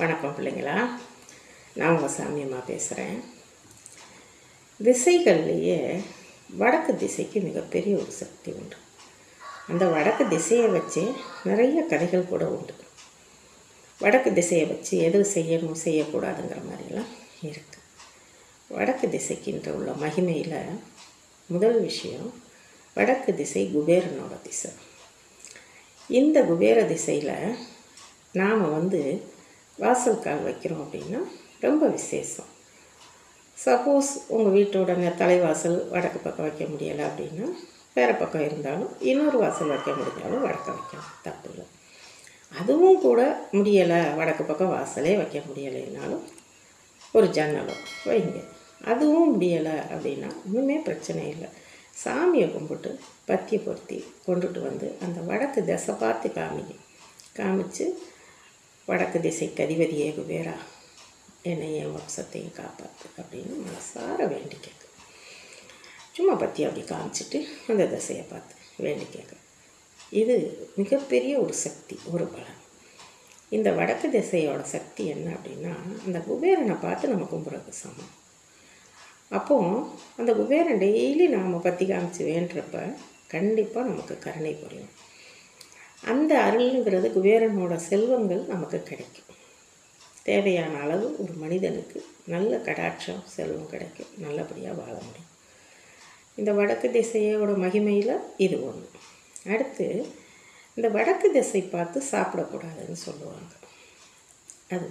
வணக்கம் பிள்ளைங்களா. நான் உங்கள் சாமியம்மா பேசுகிறேன் திசைகள்லேயே வடக்கு திசைக்கு மிகப்பெரிய ஒரு சக்தி உண்டு. அந்த வடக்கு திசையை வச்சு நிறைய கதைகள் கூட உண்டு. வடக்கு திசையை வச்சு எது செய்யணும் செய்யக்கூடாதுங்கிற மாதிரிலாம் இருக்குது வடக்கு திசைக்கின்ற உள்ள மகிமையில் முதல் விஷயம் வடக்கு திசை குபேரனோட திசை. இந்த குபேர திசையில் நாம் வந்து வாசல் கால் வைக்கிறோம் அப்படின்னா ரொம்ப விசேஷம். சப்போஸ் உங்கள் வீட்டோட தலைவாசல் வடக்கு பக்கம் வைக்க முடியலை அப்படின்னா வேறு பக்கம் இருந்தாலும் இன்னொரு வாசல் வைக்க முடிஞ்சாலும் வடக்க வைக்கலாம் தப்பு இல்லை. அதுவும் கூட முடியலை வடக்கு பக்கம் வாசலே வைக்க முடியலைன்னாலும் ஒரு ஜன்னலோ வைங்க. அதுவும் முடியலை அப்படின்னா ஒன்றுமே பிரச்சனை இல்லை. சாமியை கும்பிட்டு பத்தியை பொருத்தி கொண்டுட்டு வந்து அந்த வடக்கு திசை பார்த்து காமிங்க காமிச்சு வடக்கு திசைக்கு அதிபதியே குபேரா என்னை என் வம்சத்தையும் காப்பாற்று அப்படின்னு மனசார வேண்டி கேட்கு சும்மா பற்றி அப்படி காமிச்சிட்டு அந்த திசையை பார்த்து வேண்டி கேட்கு இது மிகப்பெரிய ஒரு சக்தி ஒரு பலன். இந்த வடக்கு திசையோட சக்தி என்ன அப்படின்னா அந்த குபேரனை பார்த்து நம்ம கும்புறது சமம். அப்போது அந்த குபேரன் டெய்லி நாம் பற்றி காமிச்சு வேண்டுறப்ப கண்டிப்பாக நமக்கு கருணை புரியும். அந்த அருள்ங்கிறது குபேரனோட செல்வங்கள் நமக்கு கிடைக்கும். தேவையான அளவு ஒரு மனிதனுக்கு நல்ல கடாட்சம் செல்வம் கிடைக்கும். நல்லபடியாக வாழ முடியும். இந்த வடக்கு திசையோட மகிமையில் இது ஒன்று அடுத்து இந்த வடக்கு திசை பார்த்து சாப்பிடக்கூடாதுன்னு சொல்லுவாங்க. அது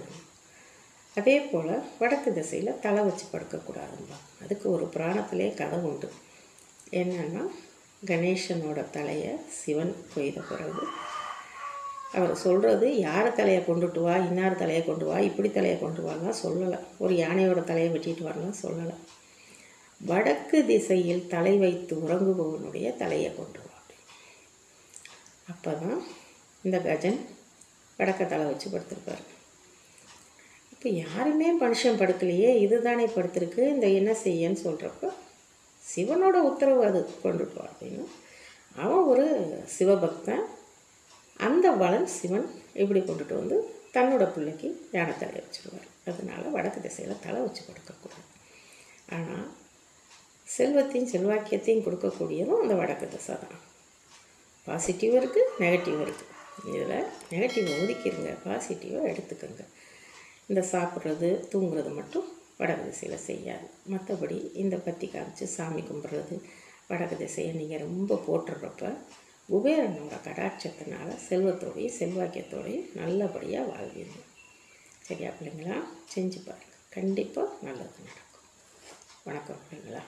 அதே போல் வடக்கு திசையில் தலை வச்சு படுக்கக்கூடாதும்பா அதுக்கு ஒரு புராணத்திலே கதை உண்டு. என்னென்னா கணேசனோட தலையை சிவன் கொய்த பிறகு அவர் சொல்கிறது யார் தலையை கொண்டுட்டு வா இன்னார் தலையை கொண்டு வா? இப்படி தலையை கொண்டு வாலாம் சொல்லலை. ஒரு யானையோட தலையை வெட்டிட்டு வரலாம் சொல்லலை. வடக்கு திசையில் தலை வைத்து உறங்குபவனுடைய தலையை கொண்டு வா. அப்போ தான் இந்த கஜன் வடக்க தலை வச்சு படுத்திருப்பார். இப்போ யாருமே மனுஷன் படுக்கலையே இதுதானே படுத்திருக்கு இந்த என்ன செய்யன்னு சொல்கிறப்ப சிவனோட உத்தரவு அது கொண்டுட்டு அப்படின்னா. அவன் ஒரு சிவபக்தன். அந்த வளன் சிவன் இப்படி கொண்டுட்டு வந்து தன்னோட பிள்ளைக்கு யானை தலையை வச்சுருவார். அதனால வடக்கு திசையில் தலை வச்சு கொடுக்கக்கூடாது. ஆனால் செல்வத்தையும் செல்வாக்கியத்தையும் கொடுக்கக்கூடியதும் அந்த வடக்கு திசை தான். பாசிட்டிவ் இருக்குது நெகட்டிவ் இருக்குது இதில் நெகட்டிவை ஒதுக்கிடுங்க பாசிட்டிவாக எடுத்துக்கோங்க. இந்த சாப்பிட்றது தூங்குறது மட்டும் வடக்கு திசையில் செய்யாது. மற்றபடி இந்த பற்றி காமிச்சு சாமி கும்பிட்றது வடக்கு திசையை நீங்கள் ரொம்ப போட்டுடுறப்ப குபேரனோட கடாட்சத்தினால செல்வத்தோடையும் செல்வாக்கியத்தோடையும் நல்லபடியாக வாழ்வீங்க. சரியா பிள்ளைங்களா? செஞ்சு பாருங்கள் கண்டிப்பாக நல்லது நடக்கும். வணக்கம் பிள்ளைங்களா?